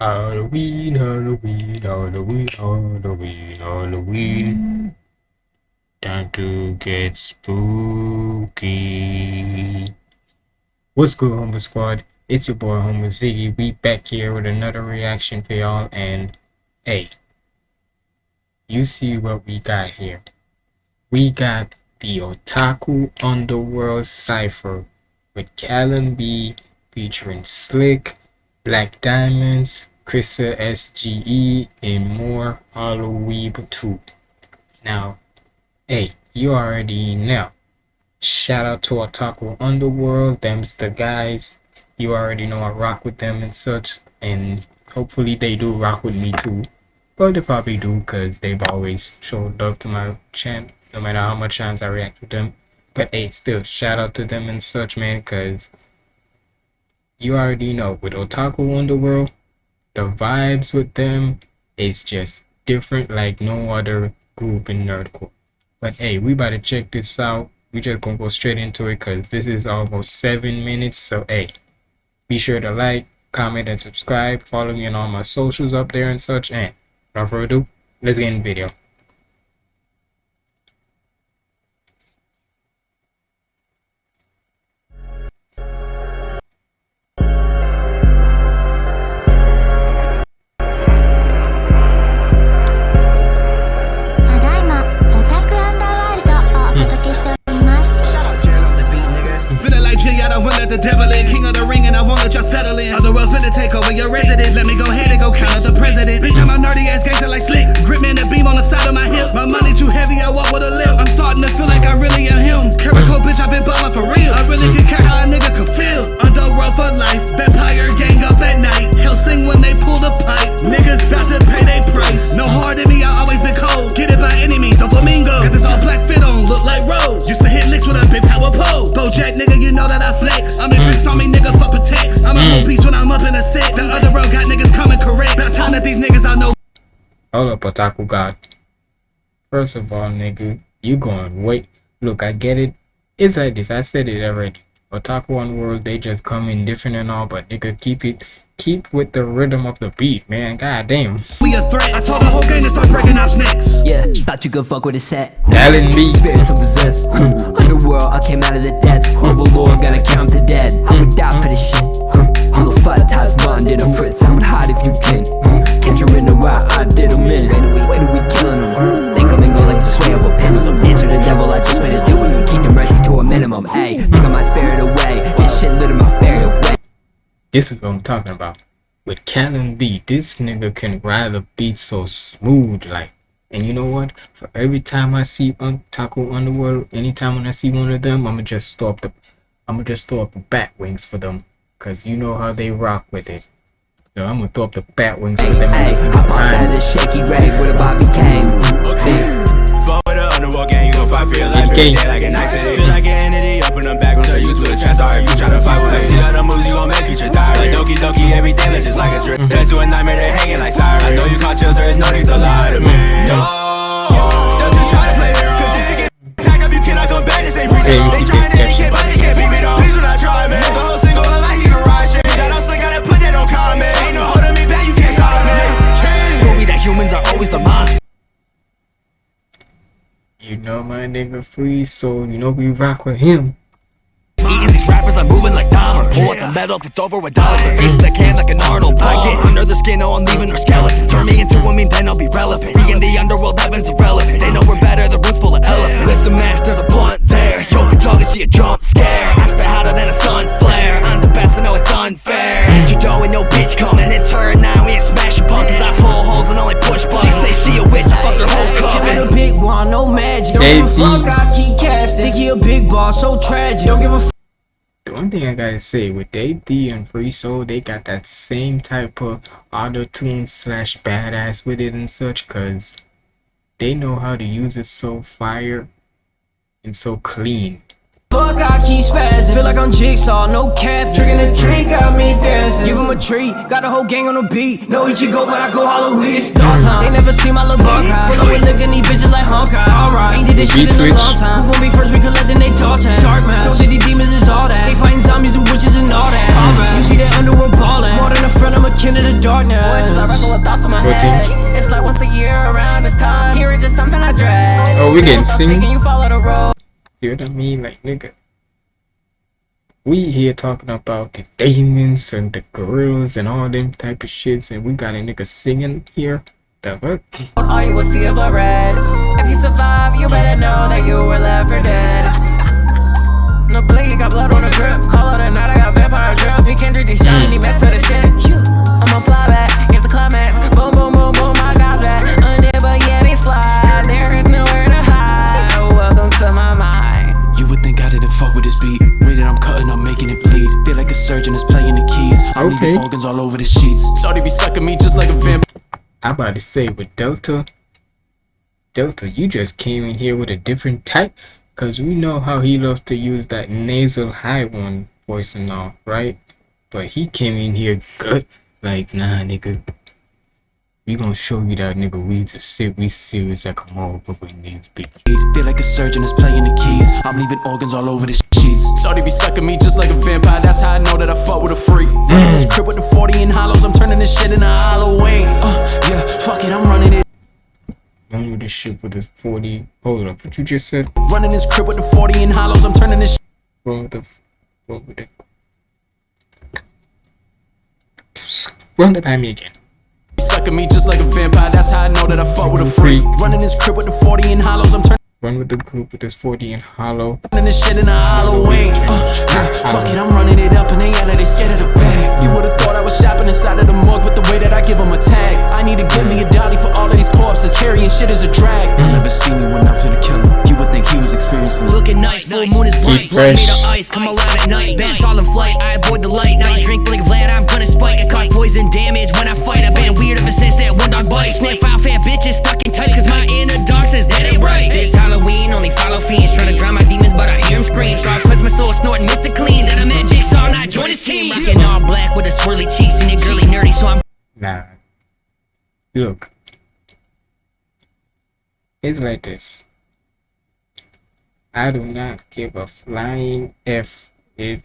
Halloween, Halloween, Halloween, Halloween, Halloween. Time to get spooky. What's good, Homer Squad? It's your boy, Homer Ziggy. We back here with another reaction for y'all. And hey, you see what we got here? We got the Otaku Underworld Cypher with Callum B featuring Slick, Black Diamonds, Krista SGE, and more Halloween too. Now, hey, you already know. Shout out to Otaku Underworld, them's the guys. You already know I rock with them and such, and hopefully they do rock with me too. But they probably do because they've always showed love to my channel, no matter how much times I react with them. But hey, still, shout out to them and such, man, because you already know with Otaku Underworld, the vibes with them is just different like no other group in nerdcore. But hey, we about to check this out. We just gonna go straight into it because this is almost seven minutes. So hey, be sure to like, comment, and subscribe. Follow me on all my socials up there and such. And without further ado, let's get in the video. Hold up, Otaku God. First of all, nigga, you going wait. Look, I get it. It's like this. I said it already. Otaku world they just come in different and all, but nigga, keep it keep with the rhythm of the beat, man. God damn. We a threat. I told the whole game to start breaking out snakes. Yeah, thought you could fuck with a set. Alan B. Spirit to possess. Underworld, I came out of the depths. Overlord, gotta This is what I'm talking about. With Callum B, this nigga can ride the beat so smooth like. And you know what? For every time I see un Taco Underworld, anytime when I see one of them, I'ma just throw up the I'ma just throw up the bat wings for them. Cause you know how they rock with it. So I'm gonna throw up the bat wings for them. Hey, I pop out the shaky rag with a Bobby Kane. Gang, you gon' fight for every day like a nice city. Feel like an entity, open them back, turn you to a trap star if you try to fight with us. See all the moves you gon' make, future die. Like Doki Doki, everything is just like a trip. Mm-hmm. Turn to a nightmare, they hanging like siren. I know you caught chills, there is no need to lie to me. Free, so you know we rock with him. Eating these rappers, I'm moving like Dahmer Pull the metal, it's over face the can like an Arnold. I get under skin, oh I'm leaving skeletons Turn me into a then I'll be relevant. The underworld, heaven's irrelevant. They know we're better, the full of elephants. Master, the blunt there. Yo, see a magic Don't give a fuck, I keep casting. Think he a big boss, so tragic. Don't give a fuck. The one thing I gotta say with Dave D and Free Soul, they got that same type of auto tune slash badass with it and such, cause they know how to use it so fire and so clean. Fuck, I keep spazzing. Feel like I'm jigsaw, no cap. Drinking a drink, got me dancing. Give him a treat, got the whole gang on the beat. No Ichigo, but I go Halloween. It's dog time. They never see my little bar cry. Pull up with looking these bitches like Honkai. Alright, ain't did this shit in a long time. Who gon' be first? We collecting they talk time. Dark man, don't see these demons is all that. They fighting zombies and witches and all that. All right. You see that underworld ballin'. More than a friend, I'm a kin of the darkness. Voices I wrestle with thoughts in my head. It's like once a year around this time. Here is just something I dread. Oh, we getting sing. You. See what I mean? Like, nigga. We here talking about the demons and the gorillas and all them type of shits, and we got a nigga singing here. The fuck? All you will see is blood red. If you survive, you better know that you were left for dead. No blade, got blood on the grip. Call out at night, I got vampire drip. You can't drink these shiny mm. mess of the shit. Think I didn't fuck with this beat. Rated, I'm cutting, I'm making it bleed. Feel like a surgeon is playing the keys. I'm Okay. leaving organs all over the sheets. Shorty be sucking me just like a vampire. I'm about to say with Delta, Delta, you just came in here with a different type, cause we know how he loves to use that nasal high one voice and all, right? But he came in here good, like nah, nigga. We gonna show you that nigga we's a sick, we serious like a motherfucker in these bitch. Feel like a surgeon is playing the keys. I'm leaving organs all over the sheets. Shorty be sucking me just like a vampire. That's how I know that I fuck with a freak. Running this crib with the 40 in hollows. I'm turning this shit into Halloween. Uh, yeah, fuck it, I'm running it. Run with this shit with this 40. Hold up, what you just said? Running this crib with the 40 in hollows. I'm turning this. With the. Run with it. Run that by me again. Sucking me just like a vampire. That's how I know that I fuck with a freak. Running this crib with the 40 in hollows. I'm turning Run with the group with this 40 and hollow. Running this shit into Halloween. Uh, yeah, fuck it, I'm running it up and they yell they scared of the bag. You would've thought I was shopping inside of the morgue with the way that I give them a tag. I need to give me a dolly for all of these corpses. Carrying shit is a drag. You'll never see me when I'm finna kill him. You would think he was experiencing it. Looking nice, full moon is bright, blood fresh. made of ice, come alive at night, bats all in flight, I that dog sniff out fat bitches stuck in tights, cause my inner dog says that ain't right, this Halloween, only follow fiends, trying to drown my demons, but I hear them scream, so I cleanse my soul, snorting Mr. Clean, then I'm at Jigsaw, not join his team, rocking all black with a swirly cheeks, and it girly nerdy, so I'm Nah. Look. It's like this. I do not give a flying F if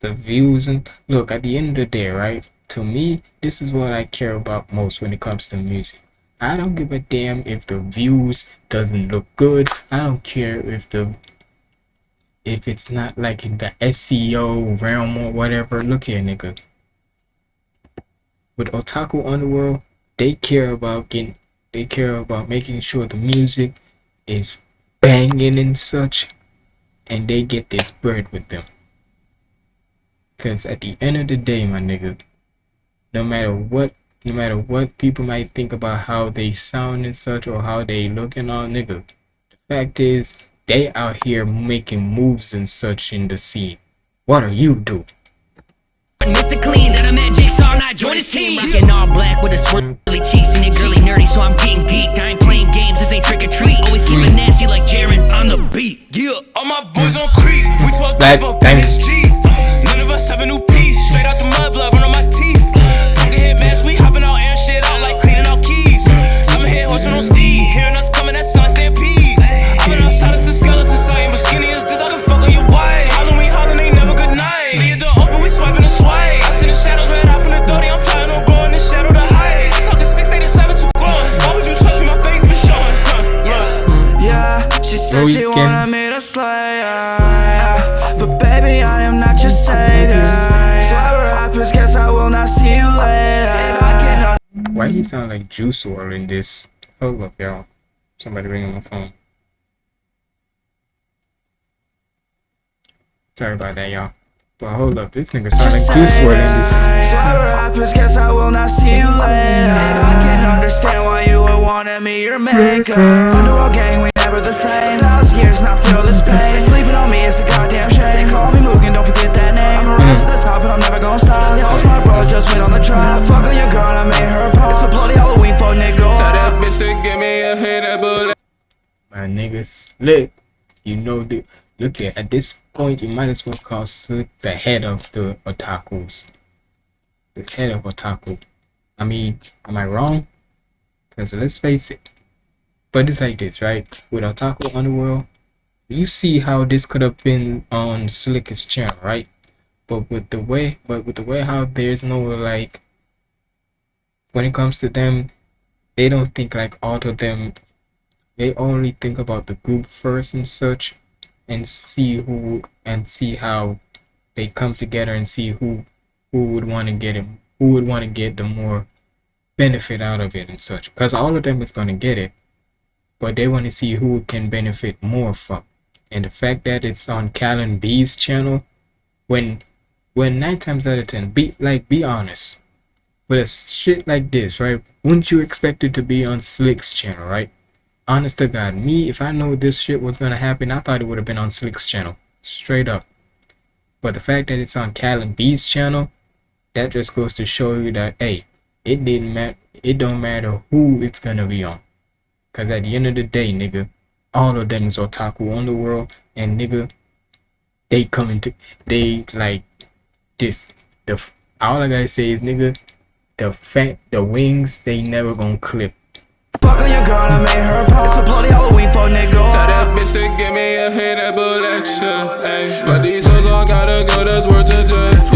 the views and look at the end of the day, right? To me, this is what I care about most when it comes to music. I don't give a damn if the views doesn't look good. I don't care if the if it's not like in the SEO realm or whatever. Look here, nigga with Otaku Underworld, they care about getting, they care about making sure the music is banging and such, and they get this bread with them. Cause at the end of the day, my nigga, no matter what, no matter what people might think about how they sound and such or how they look and all, nigga, the fact is they out here making moves and such in the scene. What are you doing? Mr. Clean, then I'm at Jigsaw, not join his team. Rocking all black with a swirly mm. cheeks and it girly nerdy, so I'm getting geeked. I ain't playing games, this ain't trick or treat. Always keep it mm. nasty like Jaren on the beat. Yeah. All my boys on creep, we 12 Black deep Why you sound like Juice WRLD in this? Hold up, y'all. Somebody ringing my phone. Sorry about that, y'all. But hold up, this nigga sound like Juice WRLD in this. So ever rappers, guess I will not see you later. I can understand why you would wanted me your maker. Underworld gang, we never the same. Thousand years, not feel this pain. Sleeping on me is a goddamn Slick. You know the look at at this point you might as well call Slick the head of the otakus. The head of otaku. I mean, am I wrong? Cause let's face it. But it's like this, right? With Otaku Underworld, you see how this could have been on Slick's channel, right? But with the way but with the way how there's no like when it comes to them, they don't think like all of them. They only think about the group first and such, and see who and see how they come together and see who who would want to get it, who would want to get the more benefit out of it and such. Because all of them is gonna get it, but they want to see who can benefit more from. And the fact that it's on Callan B's channel, when when nine times out of ten, be like be honest, with a shit like this, right? Wouldn't you expect it to be on Slick's channel, right? Honest to God, me, if I know this shit was gonna happen, I thought it would have been on Slick's channel, straight up. But the fact that it's on Callan B's channel, that just goes to show you that hey, it didn't matter. It don't matter who it's gonna be on, cause at the end of the day, nigga, all of them is Otaku Underworld, and nigga, they coming to they like this. The all I gotta say is nigga, the fact, the wings they never gonna clip. Fuck on your girl, I made her pop. It's a bloody Halloween for nigga. Tell that bitch to give me a hittable lecture. Ayy. But these hoes all gotta go, that's worth a judge.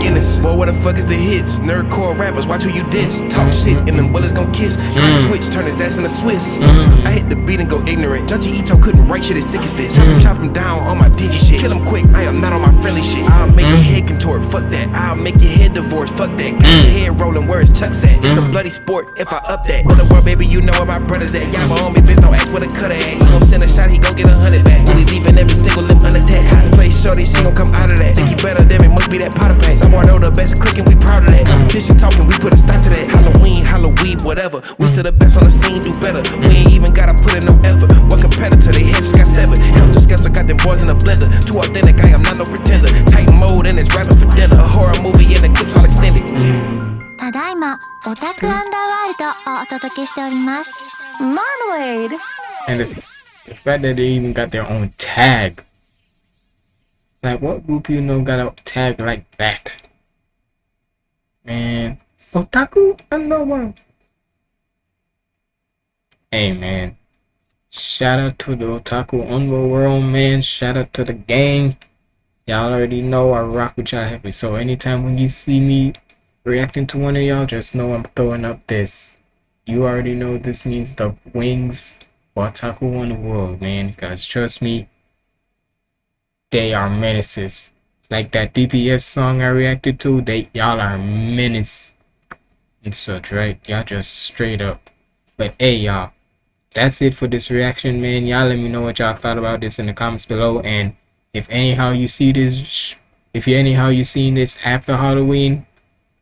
Guinness. Boy, what the fuck is the hits? Nerdcore rappers, watch who you diss. Talk shit and them bullets gon' kiss. Crack mm. switch, turn his ass into Swiss. Mm. I hit the beat and go ignorant. Junji Ito couldn't write shit as sick as this. Mm. Chop him down on my digi shit. Kill him quick, I am not on my friendly shit. I'll make your head contort, fuck that. I'll make your head divorce, fuck that. Got your head rolling, where is Chuck's at? It's a bloody sport if I up that. In the world, baby, you know where my brother's at. Y'all my homie, bitch, don't ask where the cutter at. He gon' send a shot, he gon' get a hundred back. Really leaving every single limb unattached. Cosplay shorty, she gon' come out of that. Think he better than me, must be that powder paint. Someone know the best click and we proud of that. Competition talking, we put a stop to that. Halloween, Halloween, whatever. We still the best on the scene, do better. We ain't even gotta put in no effort. One competitor, they heads just got severed. Helter Skelter got them boys in a blender. Too authentic, I am not no pretender. Tight mode and it's rapping for dinner. A horror movie and the clips all extended. ただいま、オタクアンダーワールドをお届けしております。 Marmalade. And the, the fact that they even got their own tag. like, what group you know got a tag like that? Man. Otaku? I know one. Hey, man. Shout out to the Otaku Underworld, man. Shout out to the gang. Y'all already know I rock with y'all heavy. So anytime when you see me reacting to one of y'all, just know I'm throwing up this. You already know this means the wings Otaku Underworld, man. Guys, trust me, they are menaces. Like that DPS song I reacted to, they y'all are menace and such, right? Y'all just straight up. But hey, y'all, that's it for this reaction, man. Y'all let me know what y'all thought about this in the comments below. And if anyhow you see this, if you anyhow you seen this after Halloween,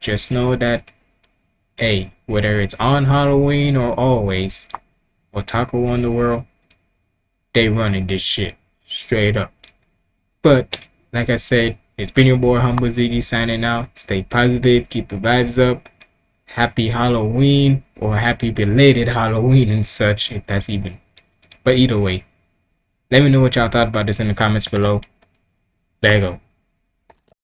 just know that, hey, whether it's on Halloween or always, Otaku Underworld, they running this shit straight up. But like I said, it's been your boy Humble Ziggy signing out. Stay positive, keep the vibes up. Happy Halloween or happy belated Halloween and such, if that's even. But either way, let me know what y'all thought about this in the comments below. There you go.